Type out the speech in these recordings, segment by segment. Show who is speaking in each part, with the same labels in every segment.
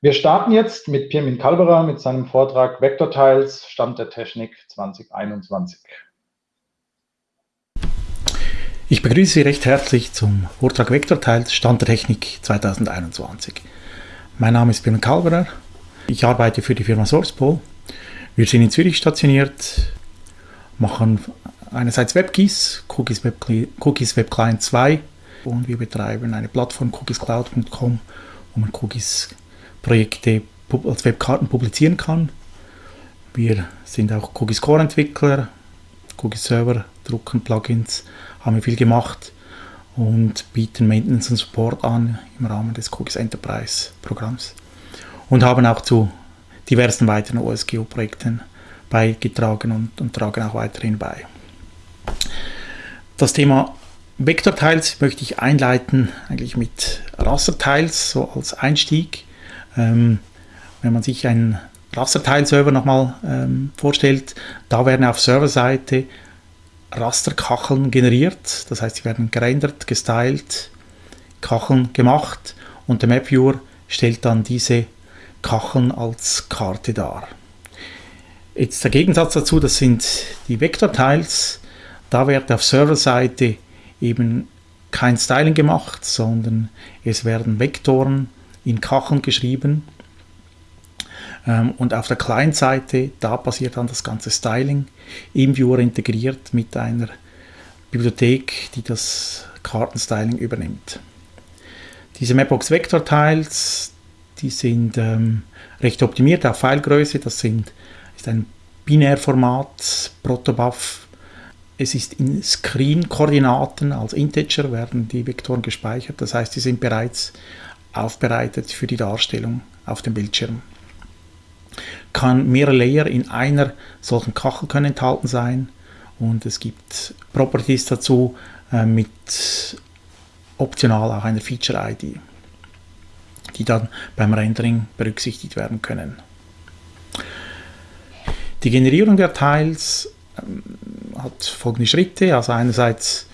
Speaker 1: Wir starten jetzt mit Pirmin Kalberer mit seinem Vortrag Vektortiles, Stand der Technik 2021.
Speaker 2: Ich begrüße Sie recht herzlich zum Vortrag Vektortiles, Stand der Technik 2021. Mein Name ist Pirmin Kalberer. Ich arbeite für die Firma SourcePol. Wir sind in Zürich stationiert, machen einerseits WebGIS, Cookies Web, Cookies Web Client 2 und wir betreiben eine Plattform cookiescloud.com, wo man Cookies Projekte als Webkarten publizieren kann. Wir sind auch Cookies Core Entwickler, Cookies Server, drucken Plugins, haben wir viel gemacht und bieten Maintenance und Support an im Rahmen des Cookies Enterprise Programms und haben auch zu diversen weiteren OSGeo-Projekten beigetragen und, und tragen auch weiterhin bei. Das Thema Vektortiles möchte ich einleiten, eigentlich mit Rastertiles, so als Einstieg. Ähm, wenn man sich einen Rasterteilserver nochmal ähm, vorstellt, da werden auf Serverseite Rasterkacheln generiert, das heißt, sie werden gerendert, gestylt, Kacheln gemacht und der MapViewer stellt dann diese Kacheln als Karte dar. Jetzt der Gegensatz dazu, das sind die Vektortiles, da wird auf Serverseite eben kein Styling gemacht, sondern es werden Vektoren in Kacheln geschrieben. Ähm, und auf der Client-Seite, da passiert dann das ganze Styling im Viewer integriert mit einer Bibliothek, die das Kartenstyling übernimmt. Diese Mapbox Vector Tiles, die sind ähm, recht optimiert auf Filegröße. Das sind, ist ein Binärformat, Protobuf. Es ist in Screen-Koordinaten als Integer werden die Vektoren gespeichert. Das heißt, sie sind bereits aufbereitet für die Darstellung auf dem Bildschirm. Kann mehrere Layer in einer solchen Kachel können enthalten sein und es gibt Properties dazu äh, mit optional auch einer Feature-ID, die dann beim Rendering berücksichtigt werden können. Die Generierung der Tiles ähm, hat folgende Schritte. Also einerseits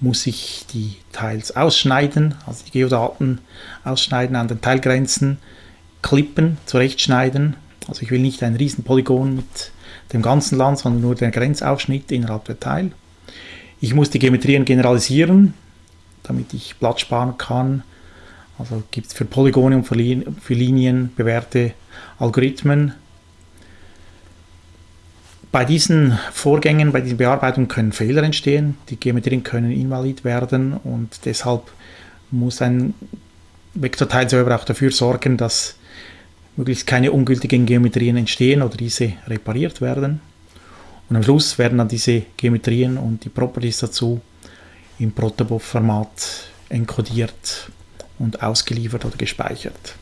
Speaker 2: muss ich die Teils ausschneiden, also die Geodaten ausschneiden an den Teilgrenzen, klippen, zurechtschneiden. Also ich will nicht ein riesen Polygon mit dem ganzen Land, sondern nur den Grenzausschnitt innerhalb der Teil. Ich muss die Geometrien generalisieren, damit ich Platz sparen kann. Also gibt es für Polygone und für Linien bewährte Algorithmen, bei diesen Vorgängen, bei diesen Bearbeitungen können Fehler entstehen, die Geometrien können invalid werden und deshalb muss ein Vektorteilserver auch dafür sorgen, dass möglichst keine ungültigen Geometrien entstehen oder diese repariert werden. Und am Schluss werden dann diese Geometrien und die Properties dazu im Protobuf-Format enkodiert und ausgeliefert oder gespeichert.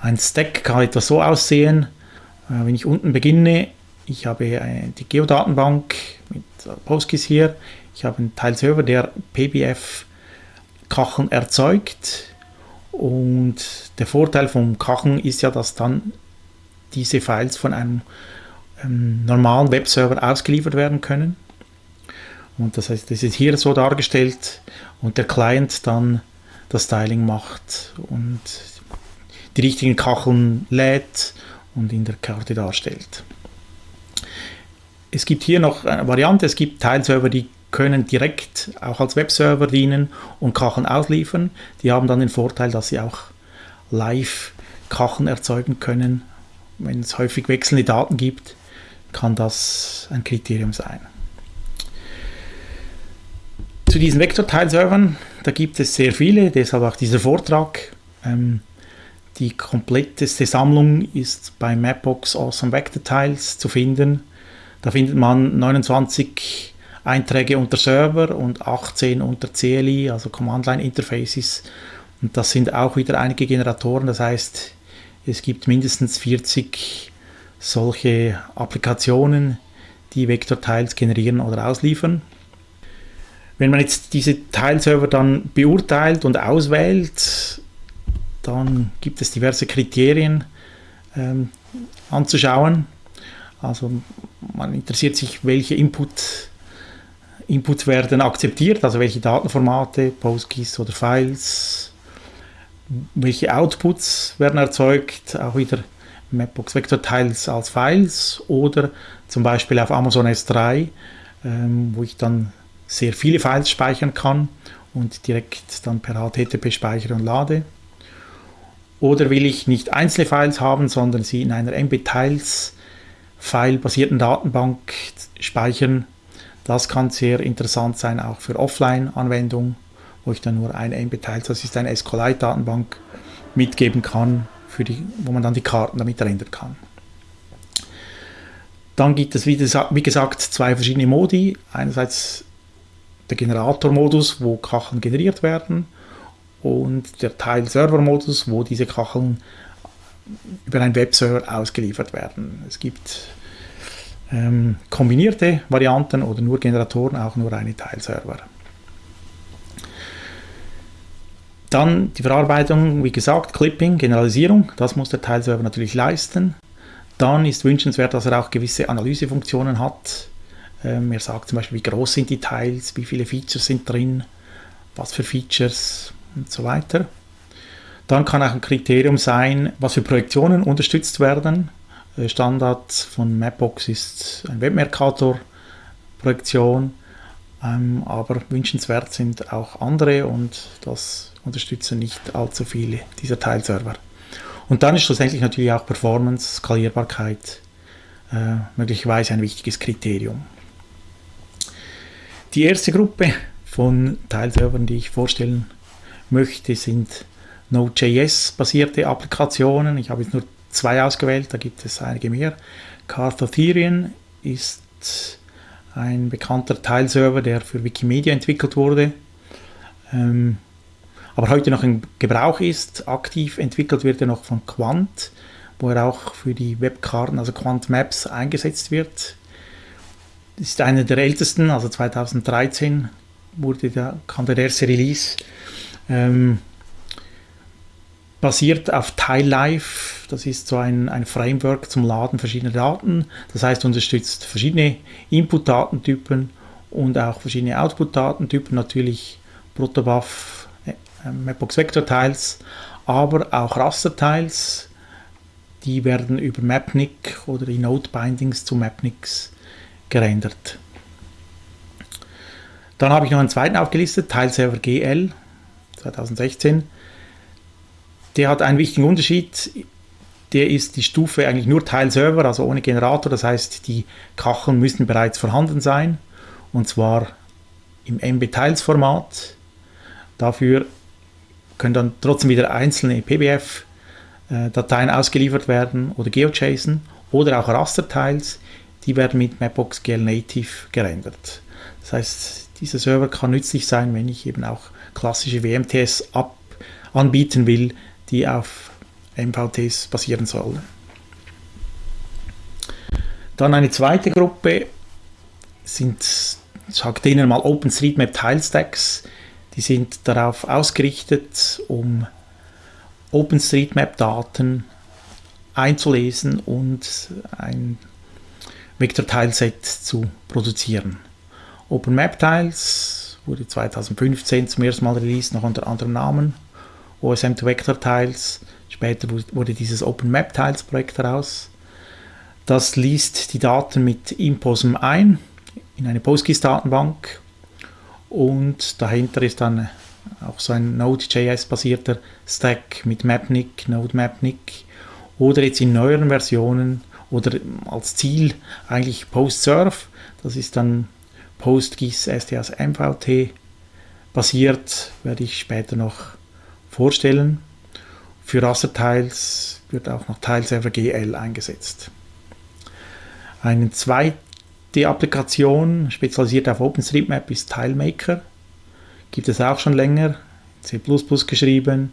Speaker 2: Ein Stack kann etwas so aussehen, wenn ich unten beginne, ich habe die Geodatenbank mit PostGIS hier, ich habe einen Teilserver, der PBF-Kacheln erzeugt und der Vorteil vom Kacheln ist ja, dass dann diese Files von einem ähm, normalen Webserver ausgeliefert werden können. Und das heißt, das ist hier so dargestellt und der Client dann das Styling macht und die richtigen Kacheln lädt und in der Karte darstellt. Es gibt hier noch eine Variante, es gibt Teilserver, die können direkt auch als Webserver dienen und Kacheln ausliefern. Die haben dann den Vorteil, dass sie auch live Kacheln erzeugen können. Wenn es häufig wechselnde Daten gibt, kann das ein Kriterium sein. Zu diesen Vektorteilservern, da gibt es sehr viele, deshalb auch dieser Vortrag. Ähm, die kompletteste Sammlung ist bei Mapbox Awesome Vector Tiles zu finden. Da findet man 29 Einträge unter Server und 18 unter CLI, also Command Line Interfaces. Und das sind auch wieder einige Generatoren. Das heißt, es gibt mindestens 40 solche Applikationen, die Vektor-Tiles generieren oder ausliefern. Wenn man jetzt diese Tileserver dann beurteilt und auswählt, dann gibt es diverse Kriterien ähm, anzuschauen. Also man interessiert sich, welche Input, Inputs werden akzeptiert, also welche Datenformate, PostGIS oder Files. welche Outputs werden erzeugt, auch wieder Mapbox Vector Tiles als Files oder zum Beispiel auf Amazon S3, ähm, wo ich dann sehr viele Files speichern kann und direkt dann per HTTP speichere und lade. Oder will ich nicht einzelne Files haben, sondern sie in einer MB-Tiles File-basierten Datenbank speichern. Das kann sehr interessant sein, auch für Offline-Anwendungen, wo ich dann nur ein MB-Tiles, das ist eine SQLite-Datenbank, mitgeben kann, für die, wo man dann die Karten damit rendern kann. Dann gibt es, wie gesagt, zwei verschiedene Modi. Einerseits der Generator-Modus, wo Kacheln generiert werden und der Teil-Server-Modus, wo diese Kacheln über einen Webserver ausgeliefert werden. Es gibt ähm, kombinierte Varianten oder nur Generatoren, auch nur eine Teilserver. Dann die Verarbeitung, wie gesagt, Clipping, Generalisierung, das muss der Teilserver natürlich leisten. Dann ist wünschenswert, dass er auch gewisse Analysefunktionen hat. Ähm, er sagt zum Beispiel, wie groß sind die Teils, wie viele Features sind drin, was für Features und so weiter. Dann kann auch ein Kriterium sein, was für Projektionen unterstützt werden. Äh, Standard von Mapbox ist ein Webmercator-Projektion, ähm, aber wünschenswert sind auch andere und das unterstützen nicht allzu viele dieser Teilserver. Und dann ist schlussendlich natürlich auch Performance, Skalierbarkeit äh, möglicherweise ein wichtiges Kriterium. Die erste Gruppe von Teilservern, die ich vorstellen möchte, sind Node.js-basierte Applikationen. Ich habe jetzt nur zwei ausgewählt, da gibt es einige mehr. Carthotherian ist ein bekannter Teilserver, der für Wikimedia entwickelt wurde, ähm, aber heute noch in Gebrauch ist. Aktiv entwickelt wird er noch von Quant, wo er auch für die Webkarten, also Quant Maps, eingesetzt wird. Ist einer der ältesten, also 2013 wurde der, kam der erste Release. Ähm, basiert auf TileLife. Das ist so ein, ein Framework zum Laden verschiedener Daten. Das heißt, unterstützt verschiedene Input-Datentypen und auch verschiedene Output-Datentypen, natürlich Protobuf, äh, Mapbox Vector Tiles, aber auch Raster-Tiles. Die werden über Mapnik oder die Node-Bindings zu Mapniks gerendert. Dann habe ich noch einen zweiten aufgelistet, Tileserver GL 2016 der hat einen wichtigen Unterschied. Der ist die Stufe eigentlich nur Teilserver, also ohne Generator. Das heißt, die Kacheln müssen bereits vorhanden sein. Und zwar im MB-Tiles-Format. Dafür können dann trotzdem wieder einzelne PBF-Dateien ausgeliefert werden oder GeoJSON oder auch Raster-Tiles. Die werden mit Mapbox GL Native gerendert. Das heißt, dieser Server kann nützlich sein, wenn ich eben auch klassische WMTS ab anbieten will, die auf MVTs basieren sollen. Dann eine zweite Gruppe sind, sagt denen mal OpenStreetMap Tilestacks. Die sind darauf ausgerichtet, um OpenStreetMap-Daten einzulesen und ein Vektorteilset zu produzieren. OpenMap-Tiles wurde 2015 zum ersten Mal released, noch unter anderem Namen. OSM to Vector Tiles. Später wurde dieses Open Map Tiles Projekt daraus. Das liest die Daten mit Imposum ein in eine PostGIS-Datenbank und dahinter ist dann auch so ein Node.js-basierter Stack mit Mapnik, Node Mapnik oder jetzt in neueren Versionen oder als Ziel eigentlich PostServe. Das ist dann PostGIS STS MVT basiert, werde ich später noch vorstellen. Für Rasterteils wird auch noch Teilserver GL eingesetzt. Eine zweite Applikation, spezialisiert auf OpenStreetMap, ist TileMaker. Gibt es auch schon länger, C++ geschrieben,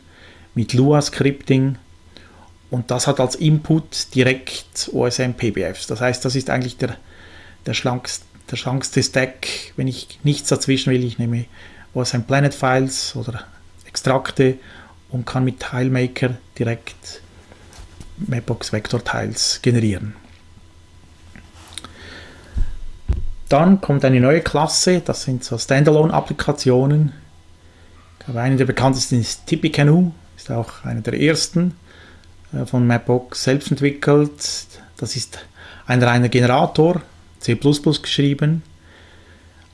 Speaker 2: mit Lua-Scripting. Und das hat als Input direkt OSM-PBFs. Das heißt, das ist eigentlich der, der, schlankste, der schlankste Stack. Wenn ich nichts dazwischen will, ich nehme OSM Planet Files oder Extrakte und kann mit TileMaker direkt Mapbox Vector Tiles generieren. Dann kommt eine neue Klasse, das sind so Standalone-Applikationen. Eine der bekanntesten ist Tippecanoe, ist auch einer der ersten äh, von Mapbox selbst entwickelt. Das ist ein reiner Generator, C++ geschrieben,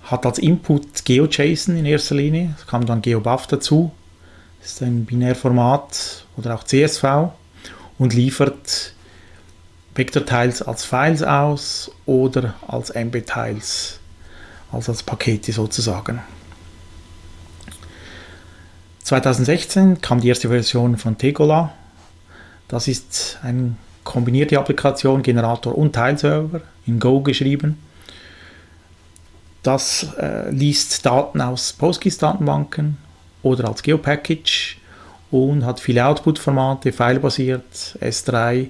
Speaker 2: hat als Input GeoJSON in erster Linie, es kam dann GeoBuff dazu, das ist ein Binärformat oder auch CSV und liefert Vektorteils als Files aus oder als MB-Teils, also als Pakete sozusagen. 2016 kam die erste Version von Tegola. Das ist eine kombinierte Applikation, Generator und Teilserver, in Go geschrieben. Das äh, liest Daten aus PostGIS-Datenbanken oder als Geopackage und hat viele Output-Formate, filebasiert, S3,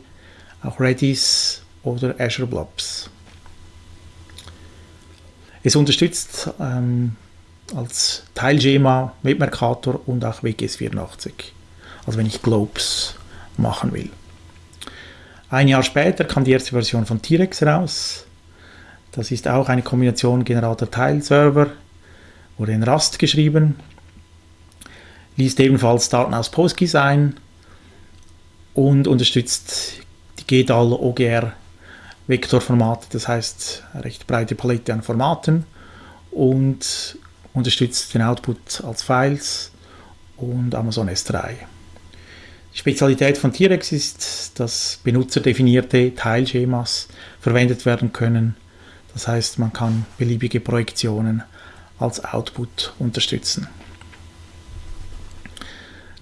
Speaker 2: auch Redis oder Azure Blobs. Es unterstützt ähm, als Teilschema WebMercator und auch WGS84, also wenn ich Globes machen will. Ein Jahr später kam die erste Version von T-Rex raus. Das ist auch eine Kombination Generator-Teil-Server, wurde in Rust geschrieben, liest ebenfalls Daten aus PostGIS ein und unterstützt die GDAL OGR Vektorformate, das heißt eine recht breite Palette an Formaten und unterstützt den Output als Files und Amazon S3. Die Spezialität von T-Rex ist, dass benutzerdefinierte Teilschemas verwendet werden können. Das heißt, man kann beliebige Projektionen als Output unterstützen.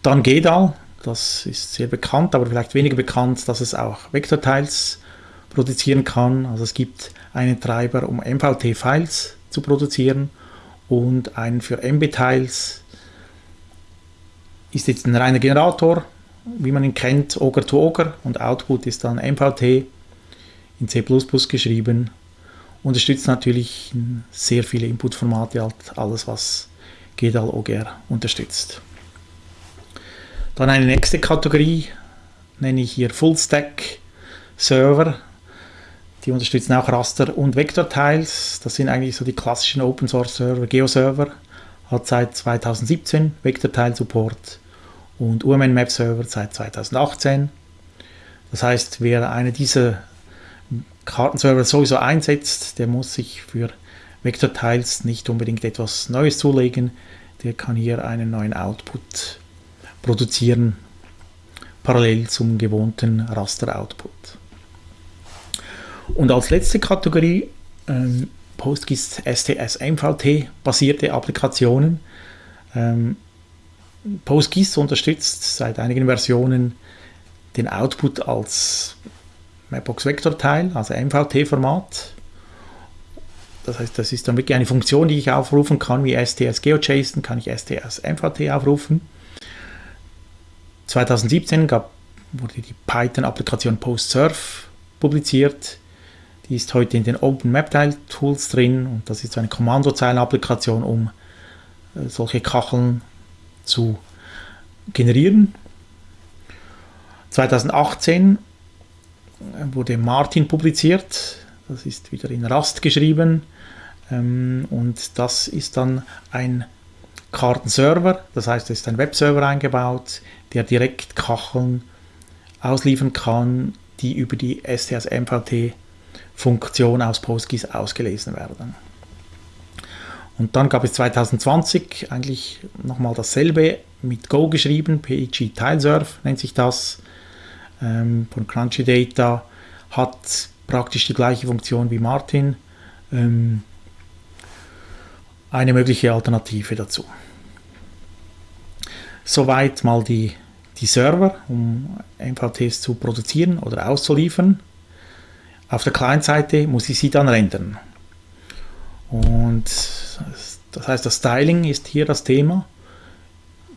Speaker 2: Dann GEDAL, das ist sehr bekannt, aber vielleicht weniger bekannt, dass es auch Vektorteils produzieren kann. Also es gibt einen Treiber, um MVT-Files zu produzieren und einen für MB-Tiles. Ist jetzt ein reiner Generator, wie man ihn kennt, Ogre to Ogre und Output ist dann MVT in C++ geschrieben. Unterstützt natürlich sehr viele Inputformate, halt alles was GDAL OGR unterstützt. Dann eine nächste Kategorie nenne ich hier Fullstack Server. Die unterstützen auch Raster- und Vektorteils. Das sind eigentlich so die klassischen Open Source Server. GeoServer hat seit 2017 Vektorteil-Support und UMN Map Server seit 2018. Das heißt, wer eine dieser Kartenserver sowieso einsetzt, der muss sich für Vektorteils nicht unbedingt etwas Neues zulegen. Der kann hier einen neuen Output produzieren, parallel zum gewohnten Raster-Output. Und als letzte Kategorie ähm, PostGIS STS MVT basierte Applikationen. Ähm, PostGIS unterstützt seit einigen Versionen den Output als Mapbox Vector Teil, also MVT-Format. Das heißt, das ist dann wirklich eine Funktion, die ich aufrufen kann, wie STS GeoJSON, kann ich STS MVT aufrufen. 2017 gab, wurde die Python-Applikation PostSurf publiziert. Die ist heute in den Open Maptile Tools drin und das ist so eine Kommandozeilen-Applikation, um äh, solche Kacheln zu generieren. 2018 äh, wurde Martin publiziert, das ist wieder in Rust geschrieben ähm, und das ist dann ein Kartenserver, das heißt, es ist ein Webserver eingebaut, der direkt Kacheln ausliefern kann, die über die STS-MVT Funktion aus PostGIS ausgelesen werden. Und dann gab es 2020 eigentlich nochmal dasselbe mit Go geschrieben, PEG Tilesurf nennt sich das, ähm, von Crunchy Data, hat praktisch die gleiche Funktion wie Martin, ähm, eine mögliche Alternative dazu. Soweit mal die, die Server, um MVTs zu produzieren oder auszuliefern. Auf der Client-Seite muss ich sie dann rendern. Und das heißt, das Styling ist hier das Thema.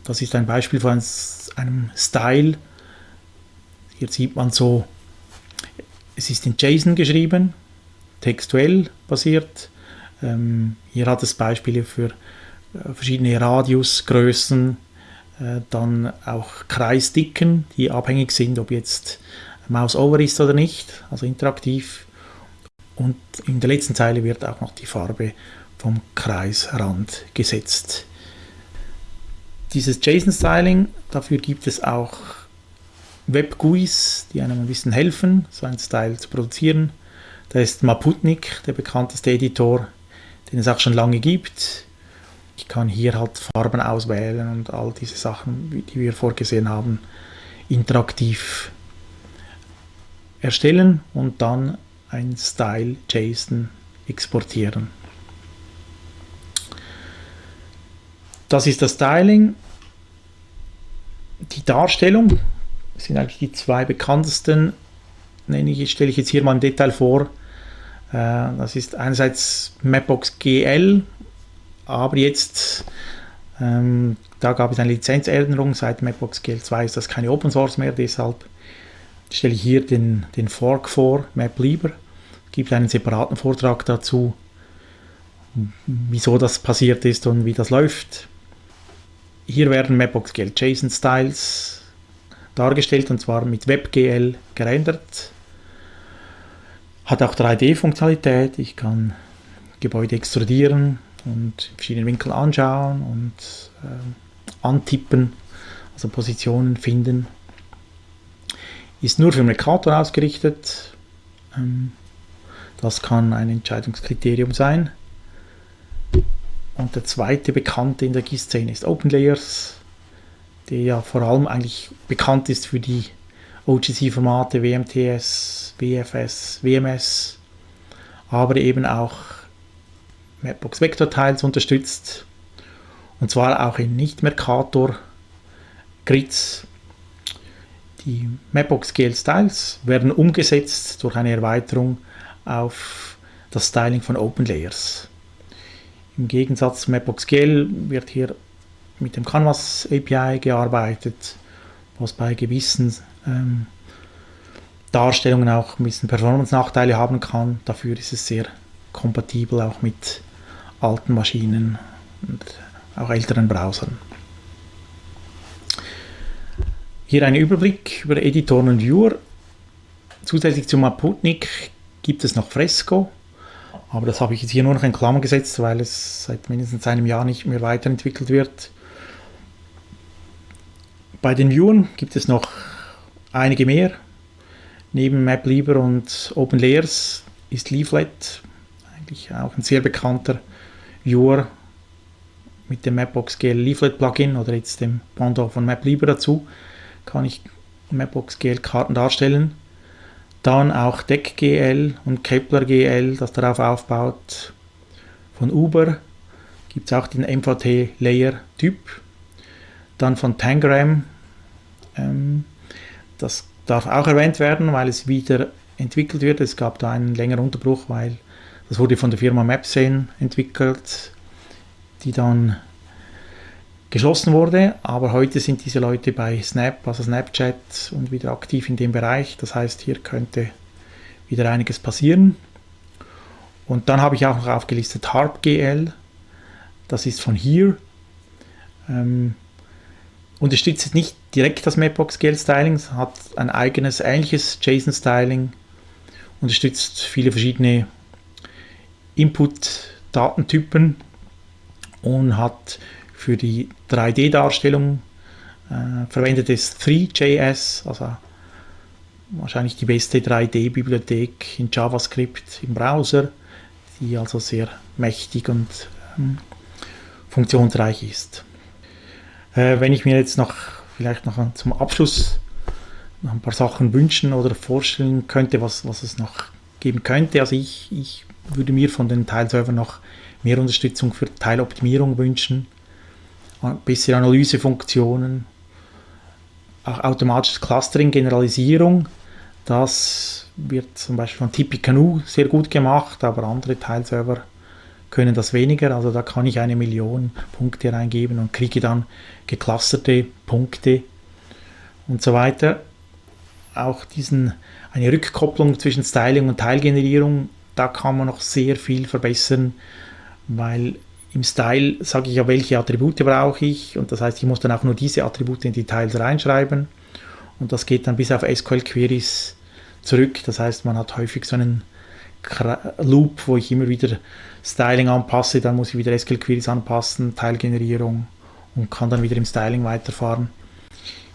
Speaker 2: Das ist ein Beispiel von einem Style. Hier sieht man so, es ist in JSON geschrieben, textuell basiert. Ähm, hier hat es Beispiele für äh, verschiedene Radiusgrößen, äh, dann auch Kreisdicken, die abhängig sind, ob jetzt Mouse over ist oder nicht, also interaktiv. Und in der letzten Zeile wird auch noch die Farbe vom Kreisrand gesetzt. dieses JSON-Styling, dafür gibt es auch Web-GUIs, die einem ein bisschen helfen, so einen Style zu produzieren. Da ist Maputnik, der bekannteste Editor, den es auch schon lange gibt. Ich kann hier halt Farben auswählen und all diese Sachen, die wir vorgesehen haben, interaktiv erstellen und dann ein Style JSON exportieren. Das ist das Styling. Die Darstellung sind eigentlich die zwei bekanntesten, nenne ich, stelle ich jetzt hier mal im Detail vor. Äh, das ist einerseits Mapbox GL, aber jetzt, ähm, da gab es eine Lizenzänderung, seit Mapbox GL 2 ist das keine Open Source mehr, deshalb stelle ich hier den, den Fork vor, MapLieber, gibt einen separaten Vortrag dazu, wieso das passiert ist und wie das läuft. Hier werden Mapbox GL JSON Styles dargestellt und zwar mit WebGL gerendert. Hat auch 3D-Funktionalität. Ich kann Gebäude extrudieren und verschiedene Winkel anschauen und äh, antippen, also Positionen finden. Ist nur für Mercator ausgerichtet. Ähm, das kann ein Entscheidungskriterium sein. Und der zweite bekannte in der GIS-Szene ist OpenLayers, der ja vor allem eigentlich bekannt ist für die OGC-Formate WMTS, WFS, WMS, aber eben auch Mapbox Vector Tiles unterstützt und zwar auch in Nicht-Mercator Grids die Mapbox GL Styles werden umgesetzt durch eine Erweiterung auf das Styling von OpenLayers. Im Gegensatz zu Mapbox GL wird hier mit dem Canvas API gearbeitet, was bei gewissen ähm, Darstellungen auch ein bisschen Performance-Nachteile haben kann. Dafür ist es sehr kompatibel auch mit alten Maschinen und auch älteren Browsern. Hier ein Überblick über Editoren und Viewer. Zusätzlich zum Maputnik gibt es noch Fresco, aber das habe ich jetzt hier nur noch in Klammern gesetzt, weil es seit mindestens einem Jahr nicht mehr weiterentwickelt wird. Bei den Viewern gibt es noch einige mehr. Neben MapLieber und OpenLayers ist Leaflet eigentlich auch ein sehr bekannter Viewer mit dem Mapbox GL Leaflet Plugin oder jetzt dem Pendant von MapLieber dazu kann ich Mapbox GL Karten darstellen. Dann auch DeckGL und Kepler GL, das darauf aufbaut. Von Uber gibt es auch den MVT Layer Typ. Dann von Tangram, ähm, das darf auch erwähnt werden, weil es wieder entwickelt wird. Es gab da einen längeren Unterbruch, weil das wurde von der Firma Mapsane entwickelt, die dann geschlossen wurde, aber heute sind diese Leute bei Snap, also Snapchat und wieder aktiv in dem Bereich. Das heißt, hier könnte wieder einiges passieren. Und dann habe ich auch noch aufgelistet HarpGL, das ist von hier. Ähm, unterstützt nicht direkt das Mapbox GL Styling, hat ein eigenes ähnliches JSON Styling, unterstützt viele verschiedene Input-Datentypen und hat für die 3D-Darstellung äh, verwendet es 3JS, also wahrscheinlich die beste 3D-Bibliothek in JavaScript im Browser, die also sehr mächtig und ähm, funktionsreich ist. Äh, wenn ich mir jetzt noch vielleicht noch zum Abschluss noch ein paar Sachen wünschen oder vorstellen könnte, was, was es noch geben könnte, also ich, ich würde mir von den Teilservern noch mehr Unterstützung für Teiloptimierung wünschen bessere Analysefunktionen, auch automatisches Clustering, Generalisierung. Das wird zum Beispiel von Tippecanoe sehr gut gemacht, aber andere Teilserver können das weniger. Also da kann ich eine Million Punkte reingeben und kriege dann geclusterte Punkte und so weiter. Auch diesen, eine Rückkopplung zwischen Styling und Teilgenerierung, da kann man noch sehr viel verbessern, weil im Style sage ich ja, welche Attribute brauche ich und das heißt, ich muss dann auch nur diese Attribute in die Teils reinschreiben und das geht dann bis auf SQL-Queries zurück. Das heißt, man hat häufig so einen Loop, wo ich immer wieder Styling anpasse, dann muss ich wieder SQL-Queries anpassen, Teilgenerierung und kann dann wieder im Styling weiterfahren.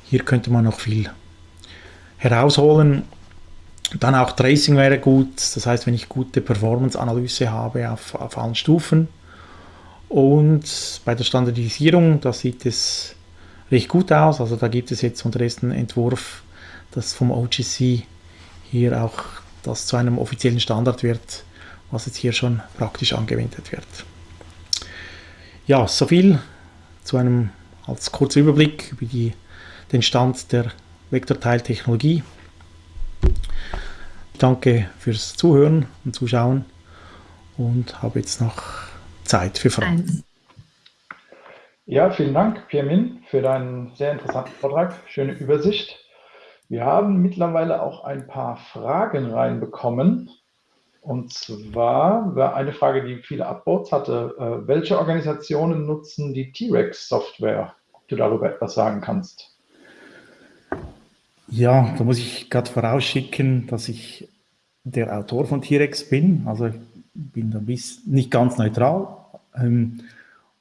Speaker 2: Hier könnte man noch viel herausholen. Dann auch Tracing wäre gut, das heißt, wenn ich gute Performance-Analyse habe auf, auf allen Stufen. Und bei der Standardisierung, da sieht es recht gut aus. Also da gibt es jetzt unter ersten Entwurf, dass vom OGC hier auch das zu einem offiziellen Standard wird, was jetzt hier schon praktisch angewendet wird. Ja, so viel zu einem als kurzer Überblick über die, den Stand der Vektorteiltechnologie. Danke fürs Zuhören und Zuschauen und habe jetzt noch Zeit für Fragen. Eins.
Speaker 1: Ja, vielen Dank, Piermin, für deinen sehr interessanten Vortrag. Schöne Übersicht. Wir haben mittlerweile auch ein paar Fragen reinbekommen. Und zwar war eine Frage, die viele Upvotes hatte. Äh, welche Organisationen nutzen die T-Rex-Software? Ob du darüber etwas sagen kannst.
Speaker 2: Ja, da muss ich gerade vorausschicken, dass ich der Autor von T-Rex bin. Also ich bin da bis nicht ganz neutral. Ähm,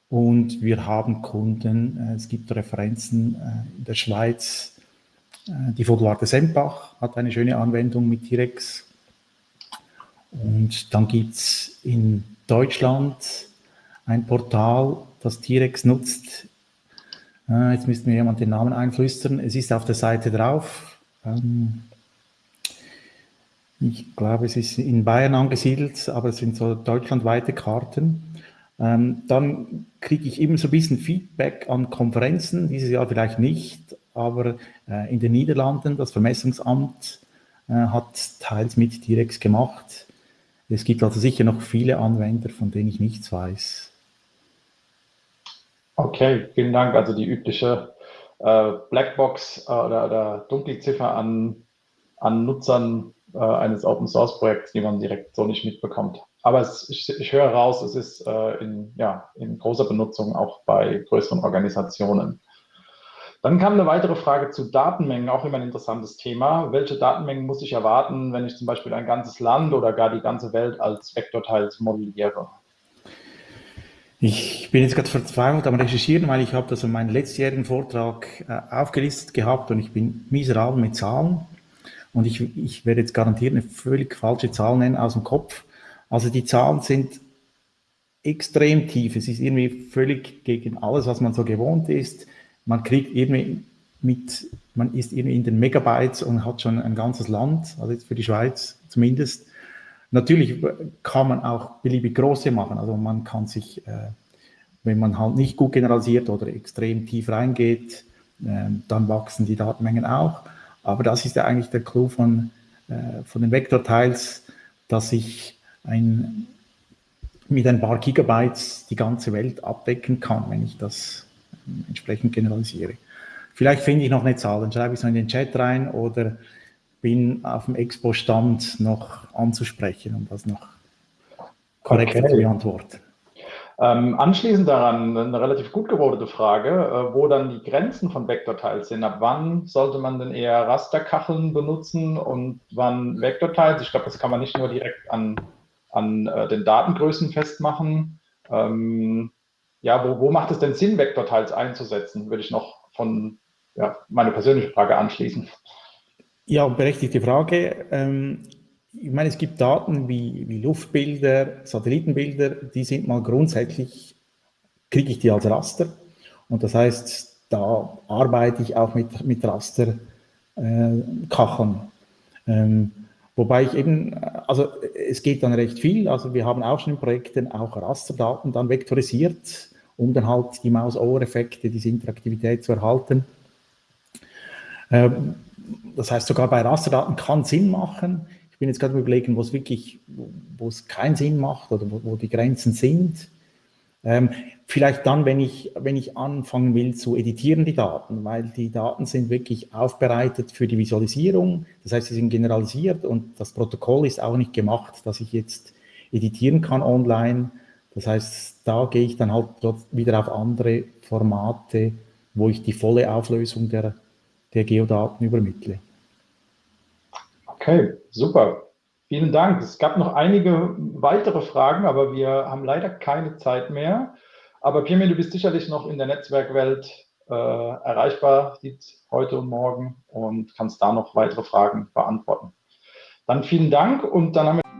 Speaker 2: und wir haben Kunden, äh, es gibt Referenzen äh, in der Schweiz. Äh, die Vogelwarte Sempach hat eine schöne Anwendung mit T-Rex. Und dann gibt es in Deutschland ein Portal, das T-Rex nutzt. Jetzt müsste mir jemand den Namen einflüstern. Es ist auf der Seite drauf. Ähm, ich glaube, es ist in Bayern angesiedelt, aber es sind so deutschlandweite Karten. Ähm, dann kriege ich immer so ein bisschen Feedback an Konferenzen, dieses Jahr vielleicht nicht, aber äh, in den Niederlanden, das Vermessungsamt äh, hat teils mit T-Rex gemacht. Es gibt also sicher noch viele Anwender, von denen ich nichts weiß.
Speaker 1: Okay, vielen Dank. Also die übliche äh, Blackbox äh, oder, oder Dunkelziffer an, an Nutzern äh, eines Open Source Projekts, die man direkt so nicht mitbekommt. Aber es, ich, ich, höre raus, es ist äh, in, ja, in großer Benutzung auch bei größeren Organisationen. Dann kam eine weitere Frage zu Datenmengen, auch immer ein interessantes Thema. Welche Datenmengen muss ich erwarten, wenn ich zum Beispiel ein ganzes Land oder gar die ganze Welt als Vektorteils modelliere?
Speaker 2: Ich bin jetzt gerade verzweifelt am Recherchieren, weil ich habe das in meinem letztjährigen Vortrag äh, aufgelistet gehabt und ich bin miserabel mit Zahlen. Und ich, ich werde jetzt garantiert eine völlig falsche Zahl nennen aus dem Kopf. Also die Zahlen sind extrem tief. Es ist irgendwie völlig gegen alles, was man so gewohnt ist. Man kriegt irgendwie mit, man ist irgendwie in den Megabytes und hat schon ein ganzes Land, also jetzt für die Schweiz zumindest. Natürlich kann man auch beliebig große machen. Also man kann sich, äh, wenn man halt nicht gut generalisiert oder extrem tief reingeht, äh, dann wachsen die Datenmengen auch. Aber das ist ja eigentlich der Clou von, äh, von den Vektorteils, dass ich ein, mit ein paar Gigabytes die ganze Welt abdecken kann, wenn ich das entsprechend generalisiere. Vielleicht finde ich noch eine Zahl, dann schreibe ich es in den Chat rein oder bin auf dem Expo-Stand noch anzusprechen, um das noch korrekt okay. zu beantworten.
Speaker 1: Ähm, anschließend daran eine relativ gut gewordene Frage, äh, wo dann die Grenzen von Vektorteils sind. Ab wann sollte man denn eher Rasterkacheln benutzen und wann Vektorteils? Ich glaube, das kann man nicht nur direkt an, an äh, den Datengrößen festmachen. Ähm, ja, wo, wo macht es denn Sinn, Vektorteils einzusetzen? Würde ich noch von ja, meine persönliche Frage anschließen.
Speaker 2: Ja, berechtigte Frage. Ähm, ich meine, es gibt Daten wie, wie Luftbilder, Satellitenbilder, die sind mal grundsätzlich, kriege ich die als Raster. Und das heißt, da arbeite ich auch mit, mit Rasterkacheln. Äh, ähm, wobei ich eben, also es geht dann recht viel. Also wir haben auch schon in Projekten auch Rasterdaten dann vektorisiert, um dann halt die Maus-Ohr-Effekte, diese Interaktivität zu erhalten. Ähm, das heißt, sogar bei Rasterdaten kann Sinn machen. Ich bin jetzt gerade überlegen, wo es wirklich, wo es keinen Sinn macht oder wo, wo die Grenzen sind. Ähm, vielleicht dann, wenn ich, wenn ich anfangen will zu editieren, die Daten, weil die Daten sind wirklich aufbereitet für die Visualisierung. Das heißt, sie sind generalisiert und das Protokoll ist auch nicht gemacht, dass ich jetzt editieren kann online. Das heißt, da gehe ich dann halt wieder auf andere Formate, wo ich die volle Auflösung der, der Geodaten übermittle.
Speaker 1: Okay, super. Vielen Dank. Es gab noch einige weitere Fragen, aber wir haben leider keine Zeit mehr. Aber Pirmin, du bist sicherlich noch in der Netzwerkwelt äh, erreichbar, heute und morgen, und kannst da noch weitere Fragen beantworten. Dann vielen Dank und dann haben wir